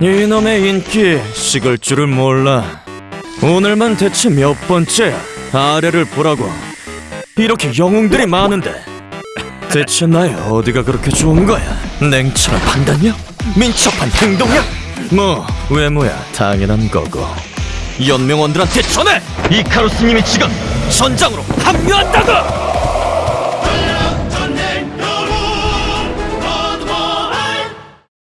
이놈의 인기 식을 줄을 몰라. 오늘만 대체 몇 번째야? 아래를 보라고. 이렇게 영웅들이 많은데. 대체 나의 어디가 그렇게 좋은 거야? 냉철한 판단력? 민첩한 행동력? 뭐 외모야 당연한 거고. 연명원들한테 전해! 이카루스님이 지금 전장으로 합류한다고!